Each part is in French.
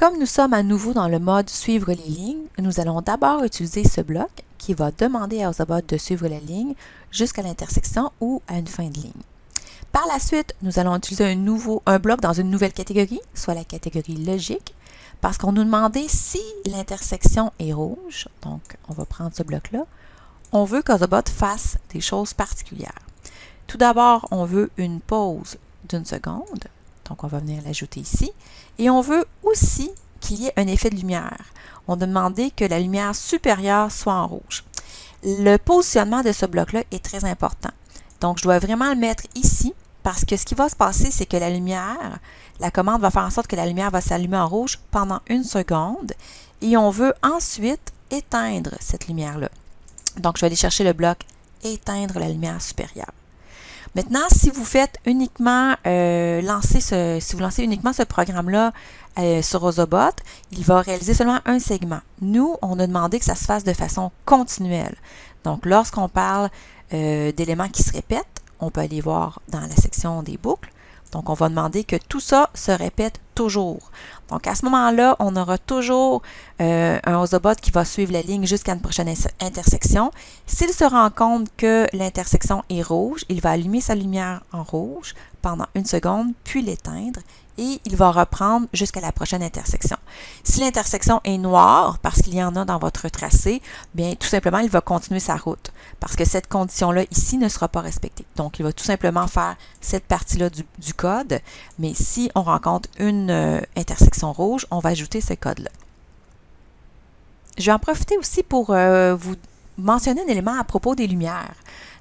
Comme nous sommes à nouveau dans le mode suivre les lignes, nous allons d'abord utiliser ce bloc qui va demander à Ozobot de suivre la ligne jusqu'à l'intersection ou à une fin de ligne. Par la suite, nous allons utiliser un, nouveau, bloc dans une nouvelle catégorie, soit la catégorie logique, parce qu'on nous demandait si l'intersection est rouge, donc on va prendre ce bloc-là, on veut qu'Ozobot fasse des choses particulières. Tout d'abord, on veut une pause d'une seconde, donc on va venir l'ajouter ici, et on veut aussi qu'il y ait un effet de lumière. On a demandé que la lumière supérieure soit en rouge. Le positionnement de ce bloc-là est très important. Donc, je dois vraiment le mettre ici parce que ce qui va se passer, c'est que la lumière, la commande va faire en sorte que la lumière va s'allumer en rouge pendant une seconde et on veut ensuite éteindre cette lumière-là. Donc, je vais aller chercher le bloc éteindre la lumière supérieure. Maintenant, si vous faites uniquement euh, lancer ce, si vous lancez uniquement ce programme-là euh, sur Ozobot, il va réaliser seulement un segment. Nous, on a demandé que ça se fasse de façon continuelle. Donc, lorsqu'on parle euh, d'éléments qui se répètent, on peut aller voir dans la section des boucles. Donc, on va demander que tout ça se répète Donc, à ce moment-là, on aura toujours euh, un Ozobot qui va suivre la ligne jusqu'à une prochaine intersection. S'il se rend compte que l'intersection est rouge, il va allumer sa lumière en rouge pendant une seconde, puis l'éteindre et il va reprendre jusqu'à la prochaine intersection. Si l'intersection est noire, parce qu'il y en a dans votre tracé, bien tout simplement, il va continuer sa route, parce que cette condition-là ici ne sera pas respectée. Donc, il va tout simplement faire cette partie-là du, code, mais si on rencontre une euh, intersection rouge, on va ajouter ce code-là. Je vais en profiter aussi pour euh, vous mentionner un élément à propos des lumières.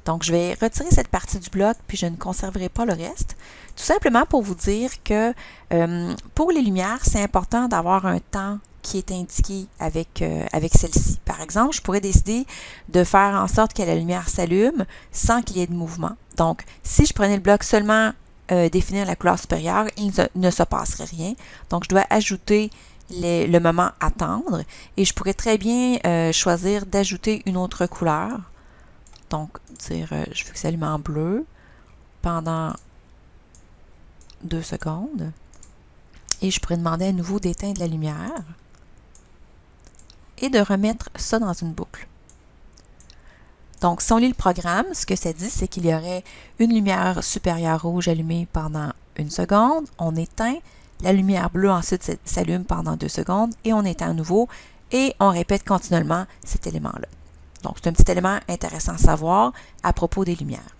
Donc, je vais retirer cette partie du bloc, puis je ne conserverai pas le reste. Tout simplement pour vous dire que euh, pour les lumières, c'est important d'avoir un temps qui est indiqué avec, euh, avec celle-ci. Par exemple, je pourrais décider de faire en sorte que la lumière s'allume sans qu'il y ait de mouvement. Donc, si je prenais le bloc seulement euh, définir la couleur supérieure, il ne se passerait rien. Donc, je dois ajouter le moment attendre et je pourrais très bien choisir d'ajouter une autre couleur. Donc, dire, euh, je allume en bleu pendant deux secondes. Et je pourrais demander à nouveau d'éteindre la lumière et de remettre ça dans une boucle. Donc, si on lit le programme, ce que ça dit, c'est qu'il y aurait une lumière supérieure rouge allumée pendant une seconde, on éteint, la lumière bleue ensuite s'allume pendant deux secondes et on éteint à nouveau et on répète continuellement cet élément-là. Donc, c'est un petit élément intéressant à savoir à propos des lumières.